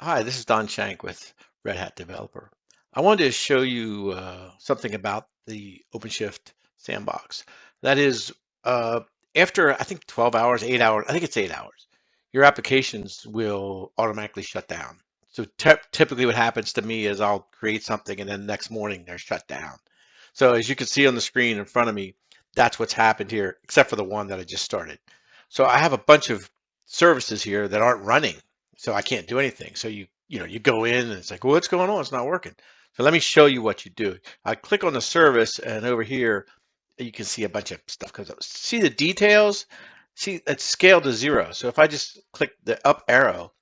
Hi, this is Don Schenck with Red Hat Developer. I wanted to show you uh, something about the OpenShift sandbox. That is, uh, after I think 12 hours, 8 hours, I think it's 8 hours, your applications will automatically shut down. So typically what happens to me is I'll create something and then next morning they're shut down. So as you can see on the screen in front of me, that's what's happened here, except for the one that I just started. So I have a bunch of services here that aren't running so I can't do anything. So you you know you go in and it's like, well, what's going on? It's not working. So let me show you what you do. I click on the service and over here you can see a bunch of stuff comes up. See the details? See it's scaled to zero. So if I just click the up arrow,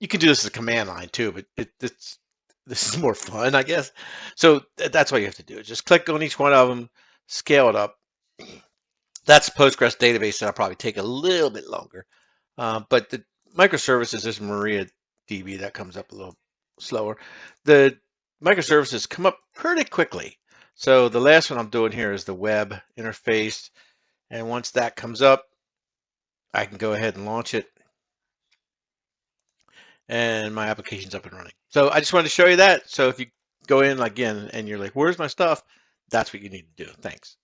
you can do this as a command line too, but it, it's this is more fun, I guess. So that's what you have to do. Just click on each one of them, scale it up. That's Postgres database that'll probably take a little bit longer. Uh, but the microservices is MariaDB that comes up a little slower. The microservices come up pretty quickly. So the last one I'm doing here is the web interface. And once that comes up, I can go ahead and launch it. And my application's up and running. So I just wanted to show you that. So if you go in again and you're like, where's my stuff? That's what you need to do. Thanks.